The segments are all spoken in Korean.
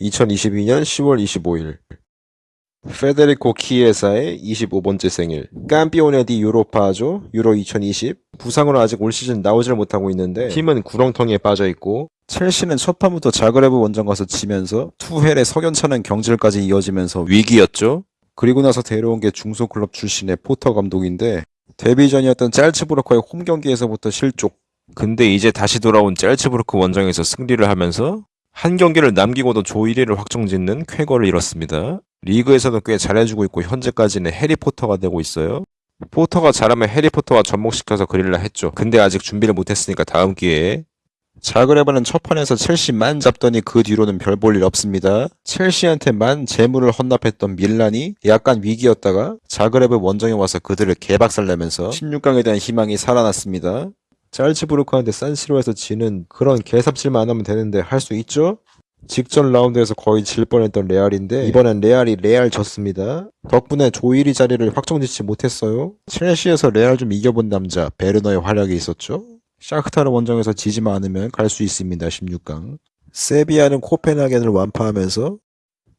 2022년 10월 25일. 페데리코 키에사의 25번째 생일. Campione di Europa죠. 유로 2020 부상으로 아직 올 시즌 나오질 못하고 있는데 팀은 구렁텅이에 빠져있고 첼시는 첫 판부터 자그레브 원정 가서 지면서 투헬의 석연찮은 경질까지 이어지면서 위기였죠. 그리고 나서 데려온 게 중소클럽 출신의 포터 감독인데 데뷔전이었던 짤츠부르크의 홈 경기에서부터 실족. 근데 이제 다시 돌아온 짤츠부르크 원정에서 승리를 하면서 한 경기를 남기고도 조 1위를 확정짓는 쾌거를 이뤘습니다. 리그에서도 꽤 잘해주고 있고 현재까지는 해리포터가 되고 있어요. 포터가 잘하면 해리포터와 접목시켜서 그릴라 했죠. 근데 아직 준비를 못했으니까 다음 기회에 자그레브는 첫 판에서 첼시만 잡더니 그 뒤로는 별 볼 일 없습니다. 첼시한테만 재물을 헌납했던 밀란이 약간 위기였다가 자그레브 원정에 와서 그들을 개박살내면서 16강에 대한 희망이 살아났습니다. 짤츠부르크한테 산시로에서 지는 그런 개삽질만 안 하면 되는데 할 수 있죠? 직전 라운드에서 거의 질 뻔했던 레알인데 이번엔 레알이 레알 졌습니다. 덕분에 조1위 자리를 확정짓지 못했어요. 첼시에서 레알 좀 이겨본 남자 베르너의 활약이 있었죠. 샤크타르 원정에서 지지만 않으면 갈 수 있습니다. 16강. 세비야는 코펜하겐을 완파하면서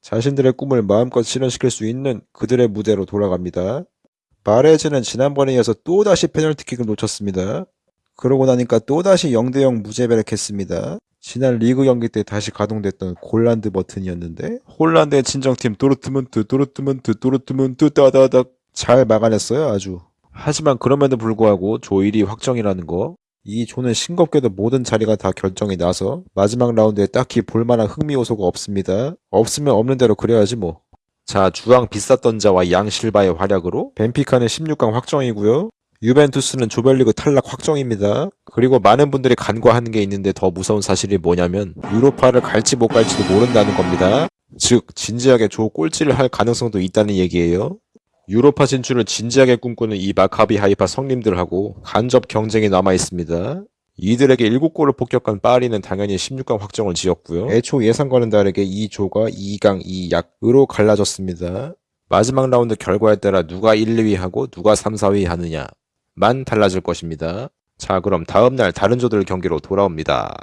자신들의 꿈을 마음껏 실현시킬 수 있는 그들의 무대로 돌아갑니다. 마레즈는 지난번에 이어서 또다시 페널티킥을 놓쳤습니다. 그러고 나니까 또다시 0대0 무제베렉했습니다. 지난 리그 경기 때 다시 가동됐던 골란드 버튼이었는데 홀란드의 친정팀 도르트문트 도르트문트 도르트문트 따다닥 잘 막아냈어요 아주. 하지만 그럼에도 불구하고 조 1위 확정이라는 거. 이 조는 싱겁게도 모든 자리가 다 결정이 나서 마지막 라운드에 딱히 볼만한 흥미 요소가 없습니다. 없으면 없는 대로 그래야지 뭐. 자 주황 비쌌던 자와 양 실바의 활약으로 벤피카는 16강 확정이고요. 유벤투스는 조별리그 탈락 확정입니다. 그리고 많은 분들이 간과하는 게 있는데 더 무서운 사실이 뭐냐면 유로파를 갈지 못 갈지도 모른다는 겁니다. 즉 진지하게 조 꼴찌를 할 가능성도 있다는 얘기예요. 유로파 진출을 진지하게 꿈꾸는 이 마카비 하이파 성님들하고 간접 경쟁이 남아 있습니다. 이들에게 7골을 폭격한 파리는 당연히 16강 확정을 지었고요. 애초 예상과는 다르게 이 조가 2강 2약으로 갈라졌습니다. 마지막 라운드 결과에 따라 누가 1, 2위 하고 누가 3, 4위 하느냐 만 달라질 것입니다. 자 그럼 다음날 다른 조들 경기로 돌아옵니다.